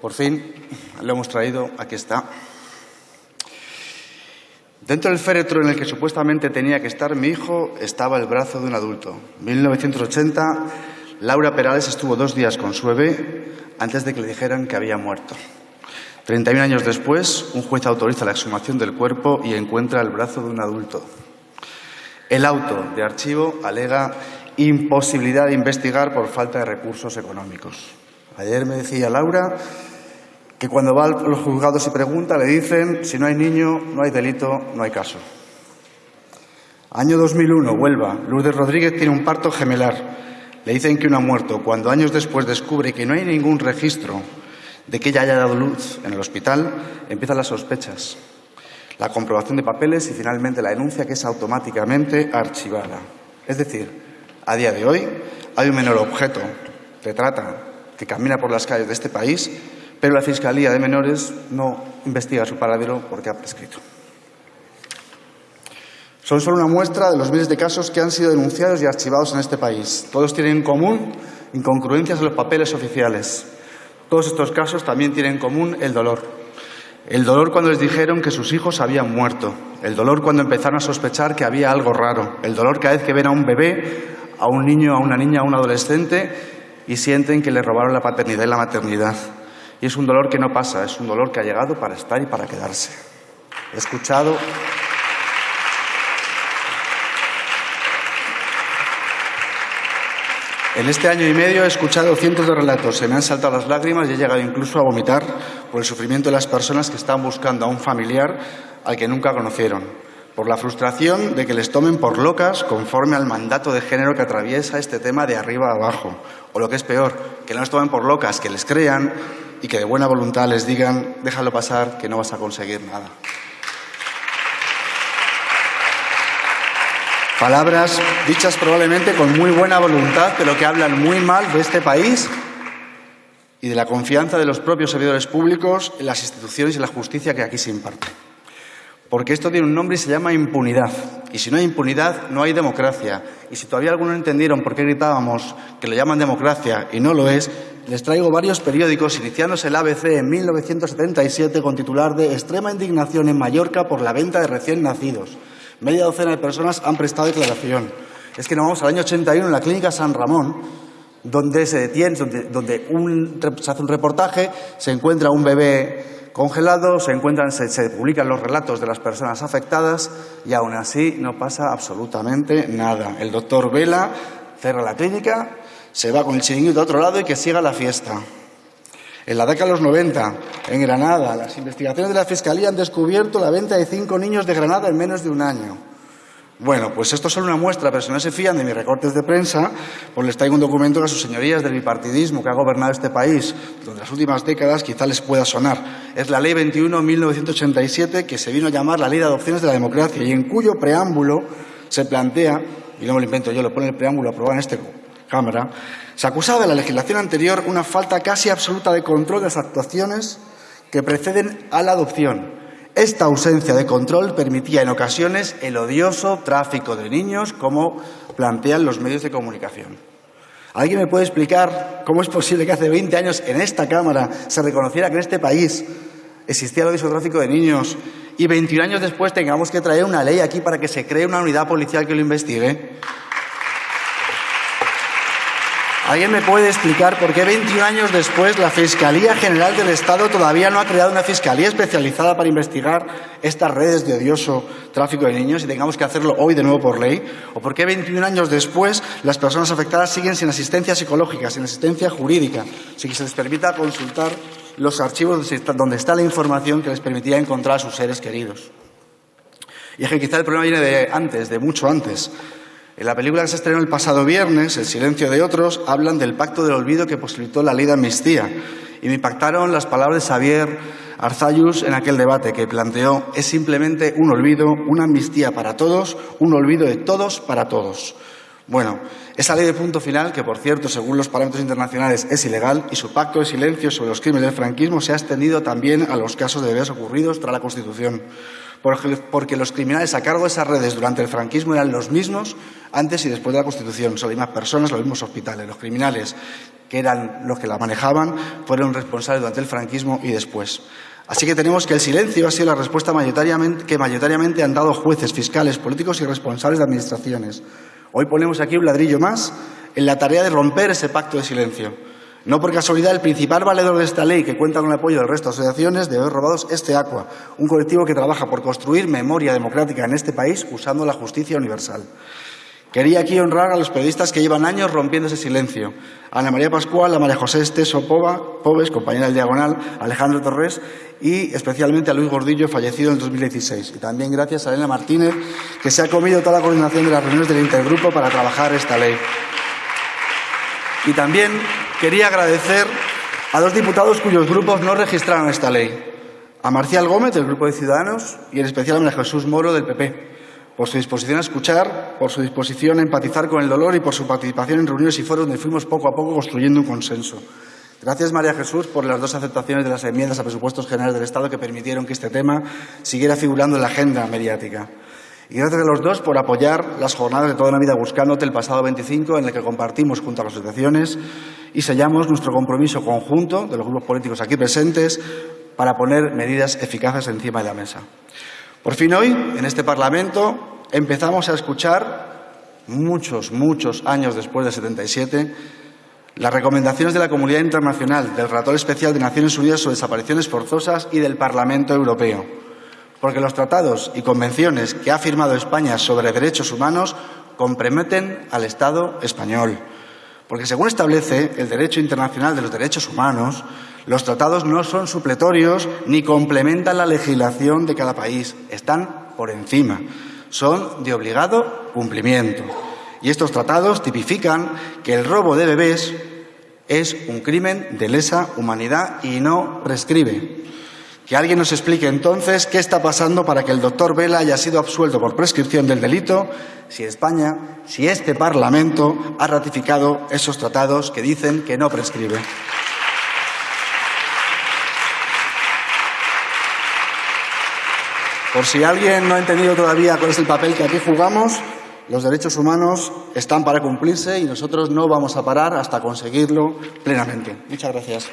Por fin lo hemos traído, aquí está. Dentro del féretro en el que supuestamente tenía que estar mi hijo estaba el brazo de un adulto. En 1980, Laura Perales estuvo dos días con su bebé antes de que le dijeran que había muerto. 31 años después, un juez autoriza la exhumación del cuerpo y encuentra el brazo de un adulto. El auto de archivo alega imposibilidad de investigar por falta de recursos económicos. Ayer me decía Laura que cuando va a los juzgados y pregunta le dicen si no hay niño, no hay delito, no hay caso. Año 2001, Huelva. Lourdes Rodríguez tiene un parto gemelar. Le dicen que no ha muerto. Cuando años después descubre que no hay ningún registro de que ella haya dado luz en el hospital, empiezan las sospechas, la comprobación de papeles y finalmente la denuncia que es automáticamente archivada. Es decir, a día de hoy hay un menor objeto de trata que camina por las calles de este país, pero la Fiscalía de Menores no investiga su paradero porque ha prescrito. Son solo una muestra de los miles de casos que han sido denunciados y archivados en este país. Todos tienen en común incongruencias en los papeles oficiales. Todos estos casos también tienen en común el dolor. El dolor cuando les dijeron que sus hijos habían muerto. El dolor cuando empezaron a sospechar que había algo raro. El dolor cada vez que ven a un bebé, a un niño, a una niña, a un adolescente y sienten que le robaron la paternidad y la maternidad. Y es un dolor que no pasa, es un dolor que ha llegado para estar y para quedarse. He escuchado En este año y medio he escuchado cientos de relatos, se me han saltado las lágrimas y he llegado incluso a vomitar por el sufrimiento de las personas que están buscando a un familiar al que nunca conocieron, por la frustración de que les tomen por locas conforme al mandato de género que atraviesa este tema de arriba a abajo, o lo que es peor, que no les tomen por locas, que les crean y que de buena voluntad les digan déjalo pasar, que no vas a conseguir nada. Palabras dichas probablemente con muy buena voluntad, pero que hablan muy mal de este país y de la confianza de los propios servidores públicos en las instituciones y la justicia que aquí se imparte. Porque esto tiene un nombre y se llama impunidad. Y si no hay impunidad, no hay democracia. Y si todavía algunos no entendieron por qué gritábamos que lo llaman democracia y no lo es, les traigo varios periódicos, iniciándose el ABC en 1977 con titular de Extrema indignación en Mallorca por la venta de recién nacidos. Media docena de personas han prestado declaración. Es que nos vamos al año 81 en la clínica San Ramón, donde se detiene, donde, se hace un reportaje, se encuentra un bebé congelado, se, encuentran, se, publican los relatos de las personas afectadas y aún así no pasa absolutamente nada. El doctor Vela cierra la clínica, se va con el chiringuito a otro lado y que siga la fiesta. En la década de los 90, en Granada, las investigaciones de la Fiscalía han descubierto la venta de cinco niños de Granada en menos de un año. Bueno, pues esto es solo una muestra, pero si no se fían de mis recortes de prensa, pues les traigo un documento a sus señorías del bipartidismo que ha gobernado este país durante las últimas décadas quizá les pueda sonar. Es la Ley 21-1987 que se vino a llamar la Ley de Adopciones de la Democracia y en cuyo preámbulo se plantea, y no me lo invento yo, lo pone el preámbulo aprobado en este Cámara, se acusaba de la legislación anterior una falta casi absoluta de control de las actuaciones que preceden a la adopción. Esta ausencia de control permitía en ocasiones el odioso tráfico de niños, como plantean los medios de comunicación. ¿Alguien me puede explicar cómo es posible que hace 20 años en esta Cámara se reconociera que en este país existía el odioso tráfico de niños y 21 años después tengamos que traer una ley aquí para que se cree una unidad policial que lo investigue? ¿Alguien me puede explicar por qué 21 años después la Fiscalía General del Estado todavía no ha creado una fiscalía especializada para investigar estas redes de odioso tráfico de niños y tengamos que hacerlo hoy de nuevo por ley? ¿O por qué 21 años después las personas afectadas siguen sin asistencia psicológica, sin asistencia jurídica, sin que se les permita consultar los archivos donde está la información que les permitía encontrar a sus seres queridos? Y es que quizá el problema viene de antes, de mucho antes. En la película que se estrenó el pasado viernes, El silencio de otros, hablan del pacto del olvido que posibilitó la ley de amnistía. Y me impactaron las palabras de Xavier Arzayus en aquel debate que planteó es simplemente un olvido, una amnistía para todos, un olvido de todos para todos. Bueno, esa ley de punto final, que por cierto, según los parámetros internacionales, es ilegal, y su pacto de silencio sobre los crímenes del franquismo se ha extendido también a los casos de bebés ocurridos tras la Constitución. porque los criminales a cargo de esas redes durante el franquismo eran los mismos antes y después de la Constitución. Son las mismas personas, los mismos hospitales. Los criminales, que eran los que la manejaban, fueron responsables durante el franquismo y después. Así que tenemos que el silencio ha sido la respuesta que mayoritariamente han dado jueces, fiscales, políticos y responsables de administraciones. Hoy ponemos aquí un ladrillo más en la tarea de romper ese pacto de silencio. No por casualidad, el principal valedor de esta ley, que cuenta con el apoyo del resto de asociaciones de haber robados, este Aqua, un colectivo que trabaja por construir memoria democrática en este país usando la justicia universal. Quería aquí honrar a los periodistas que llevan años rompiendo ese silencio. A Ana María Pascual, a María José Esteso Pobes, compañera del Diagonal, Alejandro Torres y especialmente a Luis Gordillo, fallecido en el 2016. Y también gracias a Elena Martínez, que se ha comido toda la coordinación de las reuniones del intergrupo para trabajar esta ley. Y también quería agradecer a dos diputados cuyos grupos no registraron esta ley. A Marcial Gómez, del Grupo de Ciudadanos, y en especial a Jesús Moro, del PP por su disposición a escuchar, por su disposición a empatizar con el dolor y por su participación en reuniones y foros donde fuimos poco a poco construyendo un consenso. Gracias, María Jesús, por las dos aceptaciones de las enmiendas a presupuestos generales del Estado que permitieron que este tema siguiera figurando en la agenda mediática. Y gracias a los dos por apoyar las jornadas de toda la vida buscándote el pasado 25, en el que compartimos junto a las asociaciones y sellamos nuestro compromiso conjunto de los grupos políticos aquí presentes para poner medidas eficaces encima de la mesa. Por fin hoy, en este Parlamento, empezamos a escuchar, muchos, muchos años después del 77, las recomendaciones de la comunidad internacional, del Relator Especial de Naciones Unidas sobre Desapariciones Forzosas y del Parlamento Europeo. Porque los tratados y convenciones que ha firmado España sobre derechos humanos comprometen al Estado español. Porque según establece el derecho internacional de los derechos humanos, los tratados no son supletorios ni complementan la legislación de cada país, están por encima, son de obligado cumplimiento. Y estos tratados tipifican que el robo de bebés es un crimen de lesa humanidad y no prescribe. Que alguien nos explique entonces qué está pasando para que el doctor Vela haya sido absuelto por prescripción del delito si España, si este Parlamento ha ratificado esos tratados que dicen que no prescribe. Por si alguien no ha entendido todavía cuál es el papel que aquí jugamos, los derechos humanos están para cumplirse y nosotros no vamos a parar hasta conseguirlo plenamente. Muchas gracias.